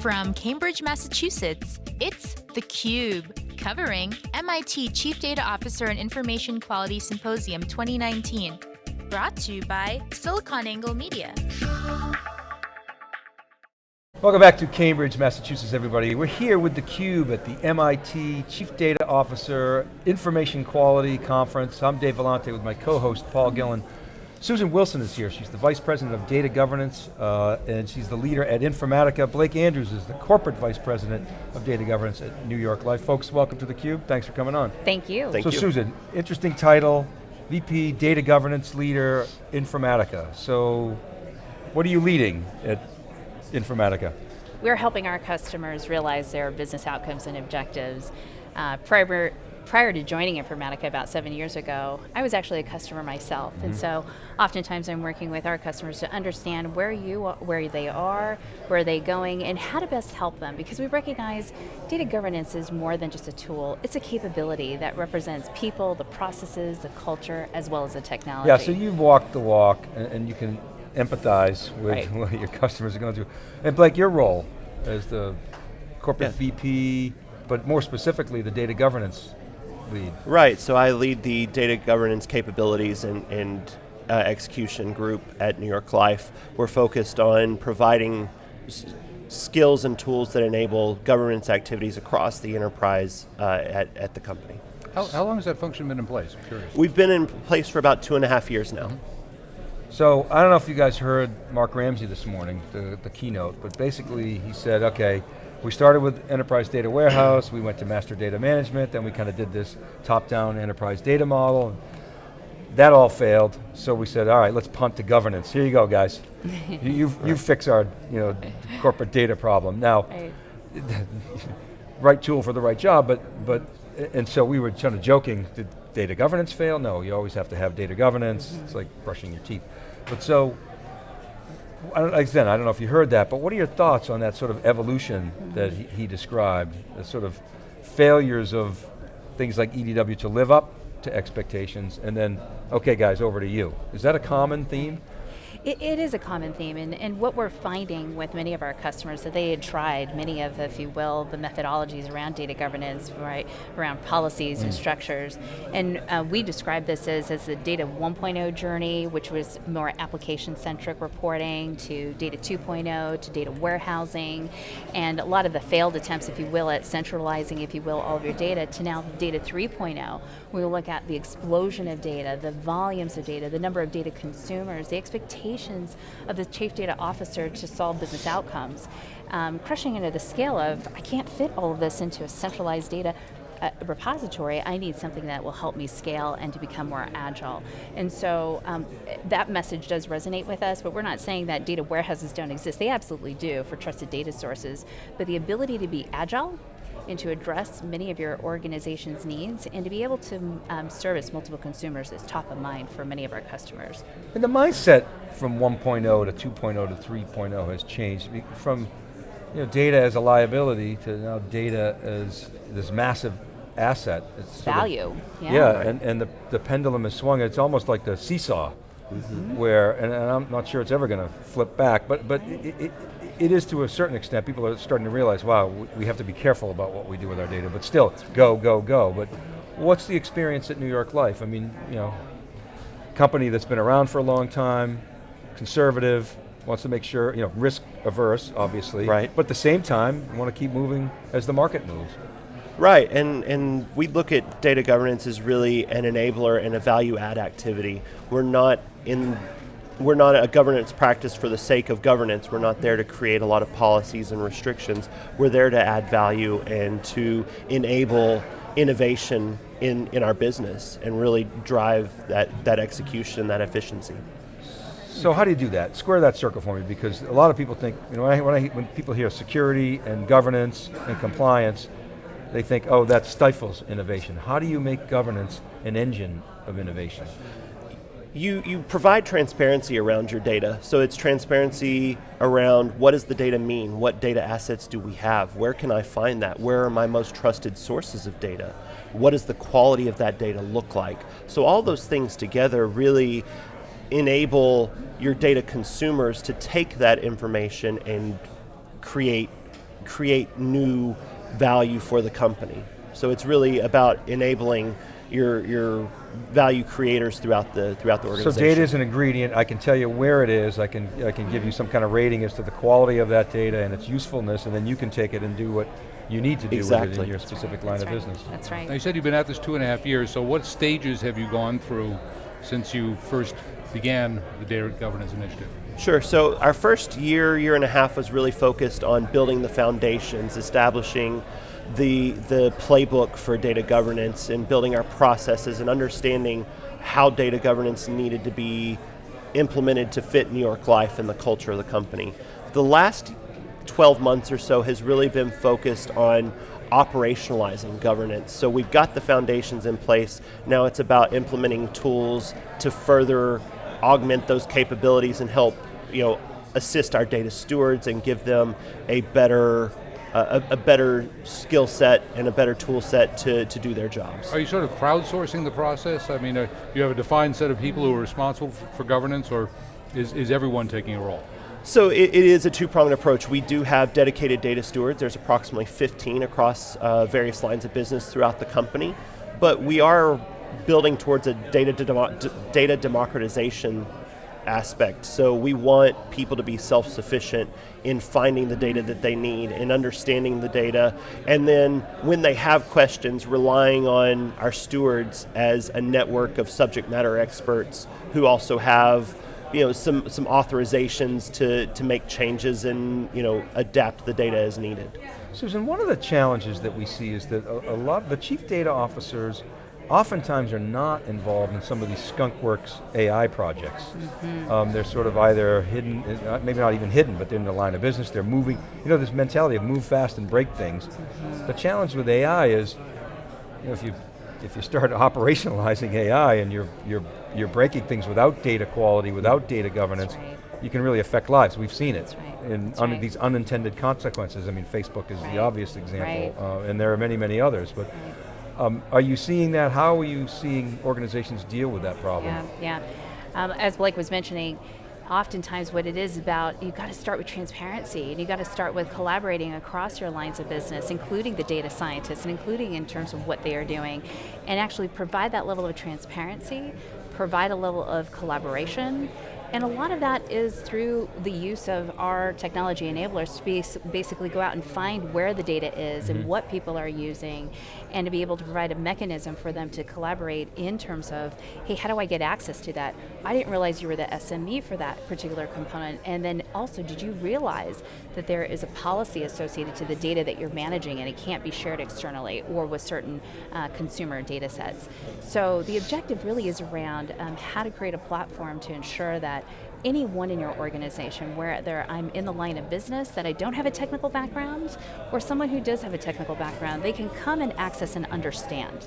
From Cambridge, Massachusetts, it's theCUBE, covering MIT Chief Data Officer and Information Quality Symposium 2019. Brought to you by SiliconANGLE Media. Welcome back to Cambridge, Massachusetts, everybody. We're here with theCUBE at the MIT Chief Data Officer Information Quality Conference. I'm Dave Vellante with my co-host, Paul Gillin. Susan Wilson is here. She's the Vice President of Data Governance, uh, and she's the leader at Informatica. Blake Andrews is the Corporate Vice President of Data Governance at New York Life. Folks, welcome to theCUBE. Thanks for coming on. Thank you. Thank so you. Susan, interesting title, VP Data Governance Leader, Informatica. So, what are you leading at Informatica? We're helping our customers realize their business outcomes and objectives. Uh, prior, prior to joining Informatica about seven years ago, I was actually a customer myself, mm -hmm. and Mm-hmm. so oftentimes I'm working with our customers to understand where you, where they are, where are they going, and how to best help them, because we recognize data governance is more than just a tool, it's a capability that represents people, the processes, the culture, as well as the technology. Yeah, so you've walked the walk, and, and you can empathize with right. what your customers are going through. And Blake, your role as the corporate yeah. VP, but more specifically the data governance lead. Right, so I lead the data governance capabilities and, and uh, execution group at New York Life. We're focused on providing skills and tools that enable governance activities across the enterprise uh, at, at the company. How, how, long has that function been in place? I'm curious. We've been in place for about two and a half years now. Mm -hmm. So, I don't know if you guys heard Mark Ramsey this morning, the, the keynote, but basically he said, okay, we started with enterprise data warehouse, we went to master data management, then we kind of did this top-down enterprise data model. That all failed, so we said, all right, let's punt to governance. Here you go, guys. you, you, you fix our you know, corporate data problem. Now, right. right tool for the right job, but, but and so we were kind of joking, did data governance fail? No, you always have to have data governance. Mm -hmm. It's like brushing your teeth. But so, I don't, again, I don't know if you heard that, but what are your thoughts on that sort of evolution that he, he described, the sort of failures of things like EDW to live up to expectations, and then, okay guys, over to you. Is that a common theme? It, it is a common theme, and, and what we're finding with many of our customers that they had tried many of, if you will, the methodologies around data governance, right, around policies mm. and structures, and uh, we describe this as, as the data 1.0 journey, which was more application-centric reporting, to data 2.0, to data warehousing, and a lot of the failed attempts, if you will, at centralizing, if you will, all of your data, to now data 3.0, we look at the explosion of data, the volumes of data, the number of data consumers, the expectations of the chief data officer to solve business outcomes. Um, crushing into the scale of, I can't fit all of this into a centralized data uh, repository, I need something that will help me scale and to become more agile. And so um, that message does resonate with us, but we're not saying that data warehouses don't exist. They absolutely do for trusted data sources, but the ability to be agile and to address many of your organization's needs and to be able to um, service multiple consumers is top of mind for many of our customers. And the mindset from 1.0 to 2.0 to 3.0 has changed from you know, data as a liability to now data as this massive asset. It's Value, of, yeah. Yeah, and, and the, the pendulum has swung, it's almost like the seesaw, mm -hmm. where, and, and, I'm not sure it's ever going to flip back, but, but it, it, it is to a certain extent, people are starting to realize, wow, we have to be careful about what we do with our data, but still, go, go, go. But what's the experience at New York Life? I mean, you know, company that's been around for a long time, conservative, wants to make sure, you know, risk averse, obviously. Right. But at the same time, want to keep moving as the market moves. Right, and, and we look at data governance as really an enabler and a value add activity. We're not in we're not a governance practice for the sake of governance. We're not there to create a lot of policies and restrictions. We're there to add value and to enable innovation in, in our business and really drive that, that execution, that efficiency. So how do you do that? Square that circle for me because a lot of people think, you know, when, I, when, I, when people hear security and governance and compliance, they think, oh, that stifles innovation. How do you make governance an engine of innovation? You, you provide transparency around your data. So it's transparency around what does the data mean? What data assets do we have? Where can I find that? Where are my most trusted sources of data? What does the quality of that data look like? So all those things together really enable your data consumers to take that information and create create new value for the company. So it's really about enabling your, your value creators throughout the, throughout the organization. So data is an ingredient, I can tell you where it is, I can, I can give you some kind of rating as to the quality of that data and its usefulness, and then you can take it and do what you need to do with it Exactly. in your specific line That's of right. business. That's right. Now you said you've been at this two and a half years, so what stages have you gone through since you first began the data governance initiative? Sure, so our first year, year and a half was really focused on building the foundations, establishing the, the playbook for data governance and building our processes and understanding how data governance needed to be implemented to fit New York life and the culture of the company. The last 12 months or so has really been focused on operationalizing governance. So we've got the foundations in place, now it's about implementing tools to further augment those capabilities and help you know, assist our data stewards and give them a better, uh, a, a better skill set and a better tool set to, to do their jobs. Are you sort of crowdsourcing the process? I mean, uh, you have a defined set of people who are responsible for governance, or is, is everyone taking a role? So it, it is a two-pronged approach. We do have dedicated data stewards. There's approximately 15 across uh, various lines of business throughout the company, but we are building towards a data, demo- d- data democratization aspect. So we want people to be self-sufficient in finding the data that they need and understanding the data, and then when they have questions, relying on our stewards as a network of subject matter experts who also have you know, some, some authorizations to, to make changes and you know, adapt the data as needed. Susan, one of the challenges that we see is that a, a lot, of the chief data officers oftentimes are not involved in some of these skunkworks AI projects. Um, they're sort of either hidden, uh, maybe not even hidden, but they're in the line of business, they're moving, you know this mentality of move fast and break things. The challenge with AI is, you know, if you, if you start operationalizing AI and you're, you're, you're breaking things without data quality, without data governance, right. you can really affect lives, we've seen it. Right. In un- right. these unintended consequences, I mean Facebook is the obvious example, uh, and there are many, many others, but um, are you seeing that? How are you seeing organizations deal with that problem? Yeah, yeah. Um, as Blake was mentioning, oftentimes what it is about, you've got to start with transparency and you've got to start with collaborating across your lines of business, including the data scientists and including in terms of what they are doing, and actually provide that level of transparency, provide a level of collaboration, and a lot of that is through the use of our technology enablers to bas- basically go out and find where the data is and what people are using, and to be able to provide a mechanism for them to collaborate in terms of, hey, how do I get access to that? I didn't realize you were the SME for that particular component. And then also, did you realize that there is a policy associated to the data that you're managing and it can't be shared externally or with certain uh, consumer data sets? So the objective really is around um, how to create a platform to ensure that anyone in your organization, whether I'm in the line of business that I don't have a technical background, or someone who does have a technical background, they can come and access and understand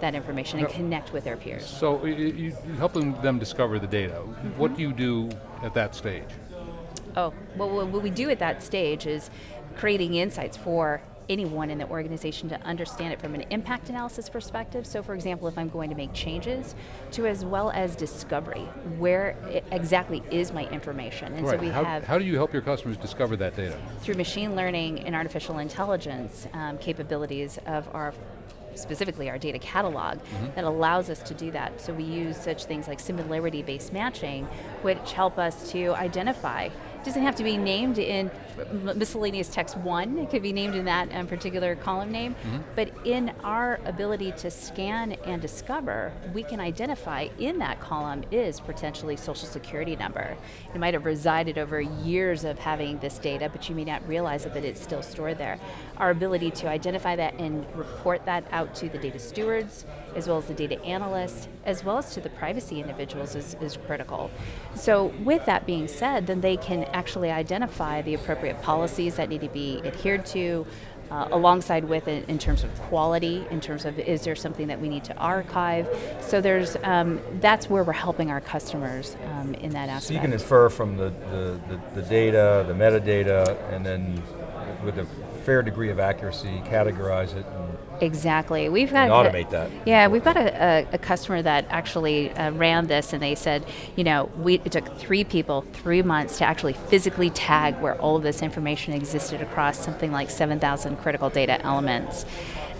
that information and connect with their peers. So you, you helping them discover the data. Mm-hmm. What do you do at that stage? Oh, well, what what we do at that stage is creating insights for anyone in the organization to understand it from an impact analysis perspective. So for example, if I'm going to make changes, to as well as discovery, where exactly is my information? And so right. we how, have how do you help your customers discover that data? through machine learning and artificial intelligence um, capabilities of our specifically our data catalog that allows us to do that. So we use such things like similarity-based matching, which help us to identify. It doesn't have to be named in miscellaneous text one, it could be named in that um, particular column name, but in our ability to scan and discover, we can identify in that column is potentially social security number. It might have resided over years of having this data, but you may not realize it, but it's still stored there. Our ability to identify that and report that out to the data stewards, as well as the data analysts, as well as to the privacy individuals is, is critical. So with that being said, then they can actually identify the appropriate policies that need to be adhered to, uh, alongside with it in terms of quality, in terms of is there something that we need to archive. So there's, um, that's where we're helping our customers um, in that aspect. So you can infer from the, the, the, the data, the metadata, and then with a fair degree of accuracy, categorize it Exactly. We've got And automate that. Yeah, we've got a, a, a customer that actually uh, ran this, and they said, you know, we it took three people three months to actually physically tag where all of this information existed across something like 7,000 critical data elements.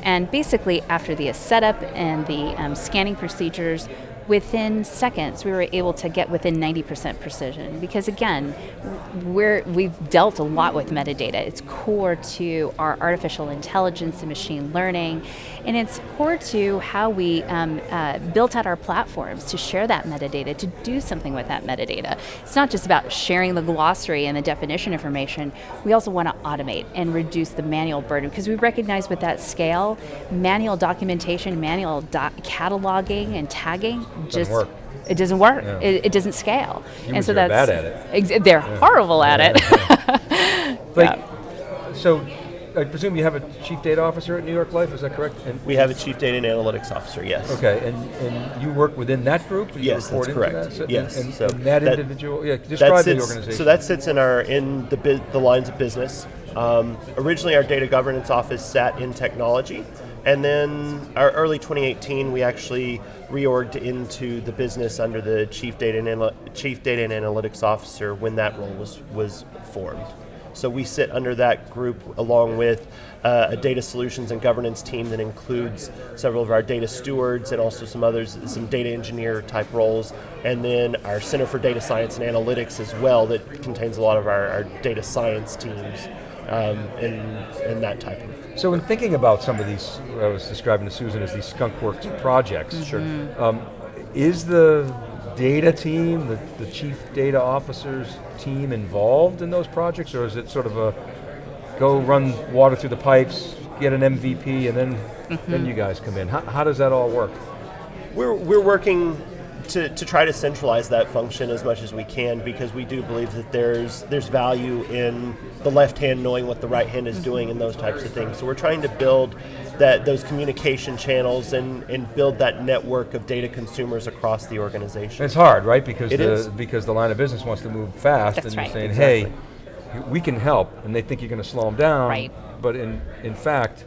And basically, after the setup and the um, scanning procedures, within seconds we were able to get within 90% precision. Because again we're, we've dealt a lot with metadata. It's core to our artificial intelligence and machine learning. And it's core to how we um, uh, built out our platforms to share that metadata to do something with that metadata. It's not just about sharing the glossary and the definition information. We also want to automate and reduce the manual burden because we recognize with that scale manual documentation manual doc cataloging and tagging just work. it doesn't work. Yeah. It, it doesn't scale. Humans are bad at it. Ex- they're horrible at it. Like, so I presume you have a chief data officer at New York Life, is that correct? And, We have a chief data and analytics officer, yes. okay, and, and you work within that group? You Yes, that's correct. that? So- Yes, And, so and that, that- individual, yeah, That describe the sits- organization. So that sits in our in the bu- the lines of business. Um, originally, our data governance office sat in technology, and then our early 2018, we actually reorged into the business under the chief data and chief data and analytics officer when that role was was formed. So we sit under that group along with uh, a data solutions and governance team that includes several of our data stewards and also some others, some data engineer type roles, and then our Center for Data Science and Analytics as well that contains a lot of our, our data science teams um, and, and that type of. So in thinking about some of these, I was describing to Susan as these skunkworks projects. Sure. Um, is the data team, the, the chief data officers team involved in those projects, or is it sort of a go run water through the pipes, get an MVP, and then then you guys come in? How, how does that all work? We're, we're working to, to try to centralize that function as much as we can because we do believe that there's there's value in the left hand knowing what the right hand is doing and those types of things. So we're trying to build that those communication channels and, and build that network of data consumers across the organization. It's hard, right? Because It the is. because the line of business wants to move fast, That's and you're right. saying, "Hey, we can help," and they think you're going to slow them down. Right. But in in fact,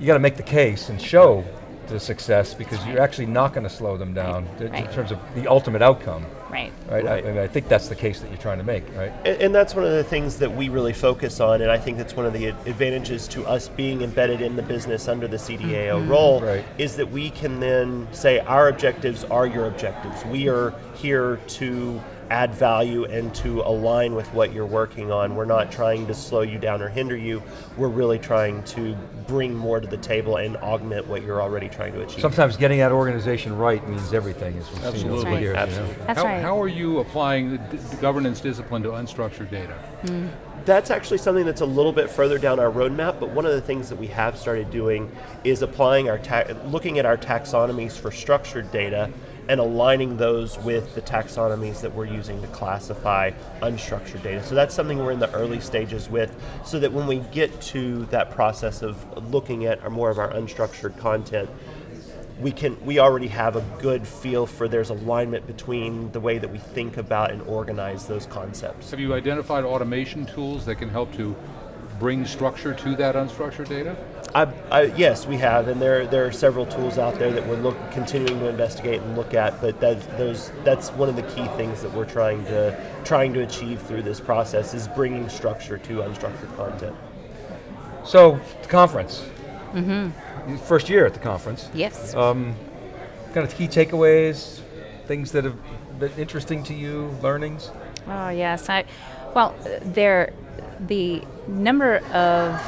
you got to make the case and show the success because you're actually not going to slow them down th- in terms of the ultimate outcome. right. Right. Right. I, I mean, I think that's the case that you're trying to make, right? And, and that's one of the things that we really focus on, and I think that's one of the advantages to us being embedded in the business under the CDAO mm-hmm. role, Right. is that we can then say our objectives are your objectives. We are here to add value and to align with what you're working on. We're not trying to slow you down or hinder you. We're really trying to bring more to the table and augment what you're already trying to achieve. Sometimes getting that organization right means everything, as we've seen Absolutely. over the Right. years. you know? Absolutely. That's how, right. how are you applying the, governance discipline to unstructured data? Hmm. That's actually something that's a little bit further down our roadmap, but one of the things that we have started doing is applying our looking at our taxonomies for structured data and aligning those with the taxonomies that we're using to classify unstructured data. So that's something we're in the early stages with so that when we get to that process of looking at more of our unstructured content, we can we already have a good feel for there's alignment between the way that we think about and organize those concepts. Have you identified automation tools that can help to bring structure to that unstructured data? I, I, yes, we have, and there there are several tools out there that we're look, continuing to investigate and look at. But that those that's one of the key things that we're trying to trying to achieve through this process is bringing structure to unstructured content. So, the conference. Mm-hmm. First year at the conference. Yes. Um, kind of key takeaways, things that have been interesting to you, learnings. Oh yes, I. Well, there, the number of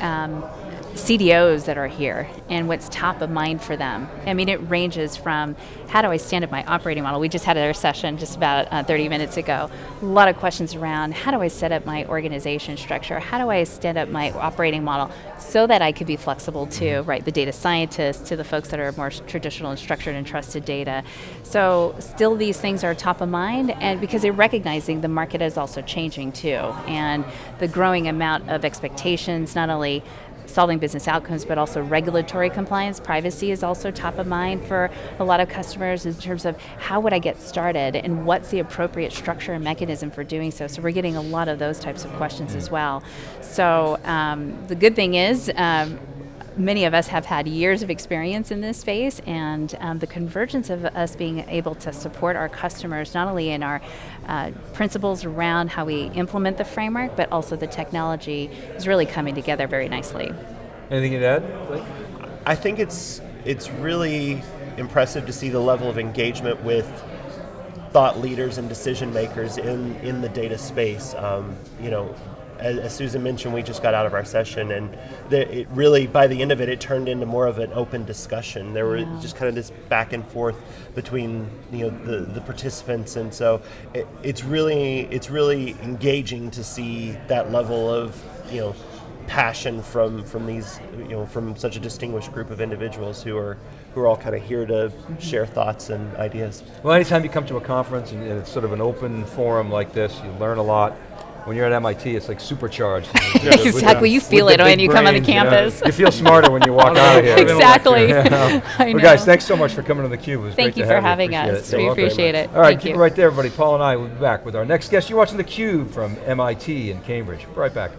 um, CDOs that are here and what's top of mind for them. I mean, it ranges from how do I stand up my operating model? We just had our session just about uh, 30 minutes ago. A lot of questions around how do I set up my organization structure? How do I stand up my operating model so that I could be flexible to right the data scientists, to the folks that are more traditional and structured and trusted data. So still these things are top of mind, and because they're recognizing the market is also changing too, and the growing amount of expectations, not only solving business outcomes, but also regulatory compliance. Privacy is also top of mind for a lot of customers in terms of how would I get started and what's the appropriate structure and mechanism for doing so. So we're getting a lot of those types of questions as well. So um, the good thing is. Um, many of us have had years of experience in this space, and um, the convergence of us being able to support our customers not only in our uh, principles around how we implement the framework, but also the technology is really coming together very nicely. Anything to add? Blake? I think it's it's really impressive to see the level of engagement with thought leaders and decision makers in, in the data space. Um, you know, as, as, Susan mentioned, we just got out of our session, and the, it really, by the end of it, it turned into more of an open discussion. There were yeah. just kind of this back and forth between you know the, the participants, and so it, it's really it's really engaging to see that level of you know passion from from these you know from such a distinguished group of individuals who are who are all kind of here to share thoughts and ideas. Well, anytime you come to a conference and it's sort of an open forum like this, you learn a lot. When you're at MIT, it's like supercharged. exactly, you feel it when you come on the campus. You, know, you, feel smarter when you walk out of here. Exactly. Yeah. well, guys, thanks so much for coming to theCUBE. Thank you for having appreciate us. It. We appreciate it. All right, Thank keep it right there, everybody. Paul and I will be back with our next guest. You're watching theCUBE from MIT in Cambridge. Right back.